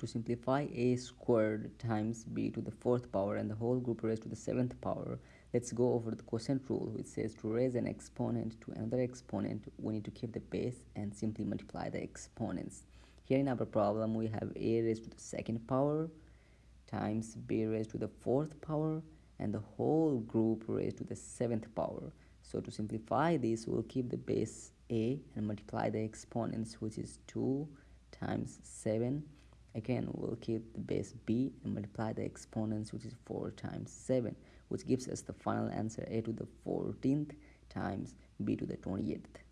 to simplify a squared times b to the fourth power and the whole group raised to the seventh power. Let's go over the quotient rule which says to raise an exponent to another exponent we need to keep the base and simply multiply the exponents. Here in our problem we have a raised to the second power times b raised to the fourth power and the whole group raised to the seventh power. So to simplify this we'll keep the base a and multiply the exponents which is 2 times 7 again we'll keep the base b and multiply the exponents which is 4 times 7 which gives us the final answer a to the 14th times b to the 28th